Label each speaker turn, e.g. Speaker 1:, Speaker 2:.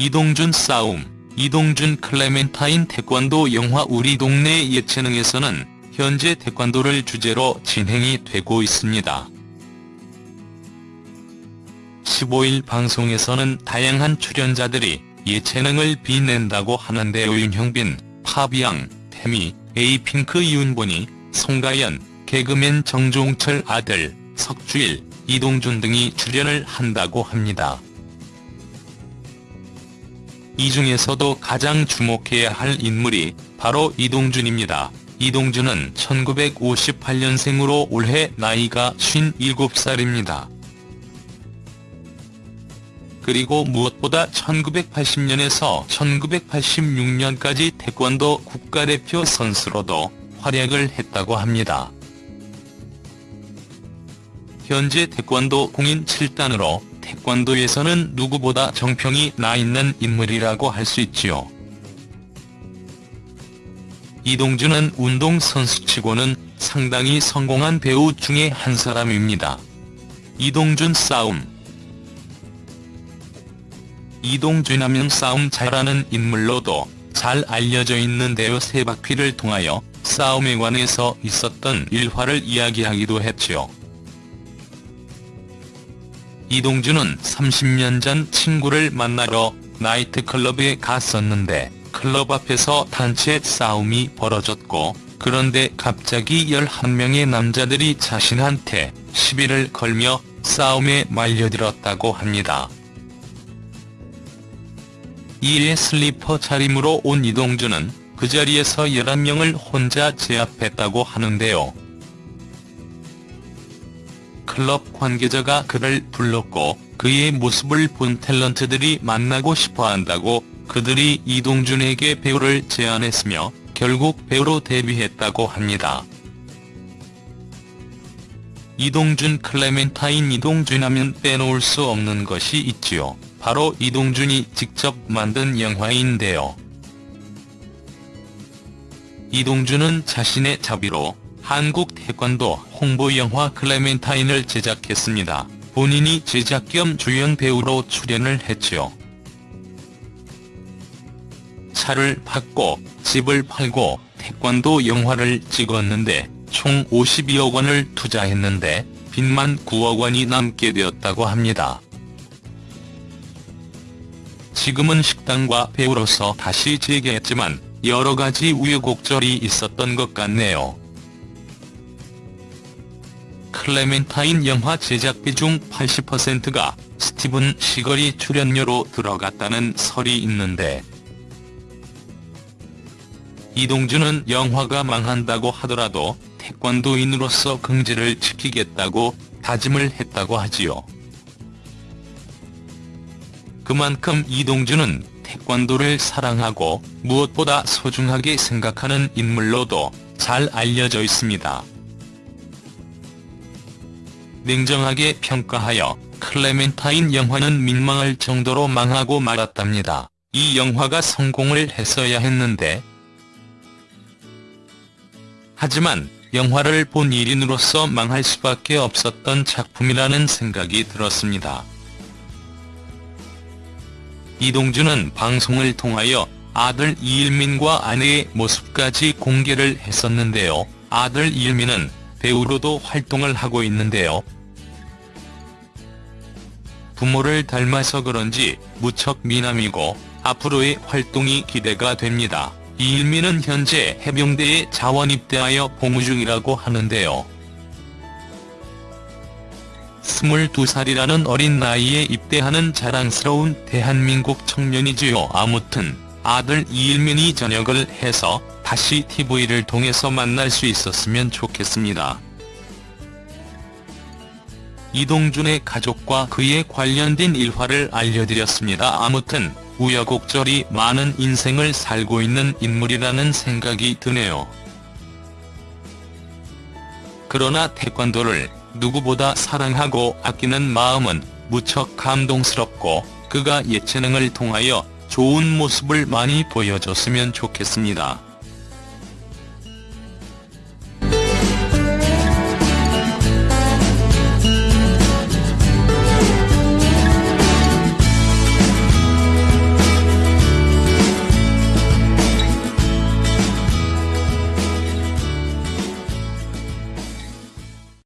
Speaker 1: 이동준 싸움, 이동준 클레멘타인 태권도 영화 우리 동네 예체능에서는 현재 태권도를 주제로 진행이 되고 있습니다. 15일 방송에서는 다양한 출연자들이 예체능을 빛낸다고 하는데요 윤형빈, 파비앙, 태미, 에이핑크 이윤본이, 송가연, 개그맨 정종철 아들, 석주일, 이동준 등이 출연을 한다고 합니다. 이 중에서도 가장 주목해야 할 인물이 바로 이동준입니다. 이동준은 1958년생으로 올해 나이가 57살입니다. 그리고 무엇보다 1980년에서 1986년까지 태권도 국가대표 선수로도 활약을 했다고 합니다. 현재 태권도 공인 7단으로 태권도에서는 누구보다 정평이 나 있는 인물이라고 할 수 있지요. 이동준은 운동선수치고는 상당히 성공한 배우 중에 한 사람입니다. 이동준 싸움 이동준 하면 싸움 잘하는 인물로도 잘 알려져 있는데요 세 바퀴를 통하여 싸움에 관해서 있었던 일화를 이야기하기도 했지요. 이동준은 30년 전 친구를 만나러 나이트클럽에 갔었는데 클럽 앞에서 단체 싸움이 벌어졌고 그런데 갑자기 11명의 남자들이 자신한테 시비를 걸며 싸움에 말려들었다고 합니다. 이에 슬리퍼 차림으로 온 이동준은 그 자리에서 11명을 혼자 제압했다고 하는데요. 클럽 관계자가 그를 불렀고 그의 모습을 본 탤런트들이 만나고 싶어한다고 그들이 이동준에게 배우를 제안했으며 결국 배우로 데뷔했다고 합니다. 이동준 클레멘타인 이동준 하면 빼놓을 수 없는 것이 있지요. 바로 이동준이 직접 만든 영화인데요. 이동준은 자신의 자비로 한국 태권도 홍보 영화 클레멘타인을 제작했습니다. 본인이 제작 겸 주연 배우로 출연을 했지요. 차를 받고 집을 팔고 태권도 영화를 찍었는데 총 52억 원을 투자했는데 빚만 9억 원이 남게 되었다고 합니다. 지금은 식당과 배우로서 다시 재개했지만 여러 가지 우여곡절이 있었던 것 같네요. 클레멘타인 영화 제작비 중 80%가 스티븐 시걸이 출연료로 들어갔다는 설이 있는데 이동준은 영화가 망한다고 하더라도 태권도인으로서 긍지를 지키겠다고 다짐을 했다고 하지요. 그만큼 이동준은 태권도를 사랑하고 무엇보다 소중하게 생각하는 인물로도 잘 알려져 있습니다. 냉정하게 평가하여 클레멘타인 영화는 민망할 정도로 망하고 말았답니다. 이 영화가 성공을 했어야 했는데 하지만 영화를 본 1인으로서 망할 수밖에 없었던 작품이라는 생각이 들었습니다. 이동준은 방송을 통하여 아들 이일민과 아내의 모습까지 공개를 했었는데요. 아들 이일민은 배우로도 활동을 하고 있는데요. 부모를 닮아서 그런지 무척 미남이고 앞으로의 활동이 기대가 됩니다. 이일민은 현재 해병대에 자원 입대하여 복무 중이라고 하는데요. 22살이라는 어린 나이에 입대하는 자랑스러운 대한민국 청년이지요. 아무튼 아들 이일민이 전역을 해서 다시 TV를 통해서 만날 수 있었으면 좋겠습니다. 이동준의 가족과 그에 관련된 일화를 알려드렸습니다. 아무튼 우여곡절이 많은 인생을 살고 있는 인물이라는 생각이 드네요. 그러나 태권도를 누구보다 사랑하고 아끼는 마음은 무척 감동스럽고 그가 예체능을 통하여 좋은 모습을 많이 보여줬으면 좋겠습니다.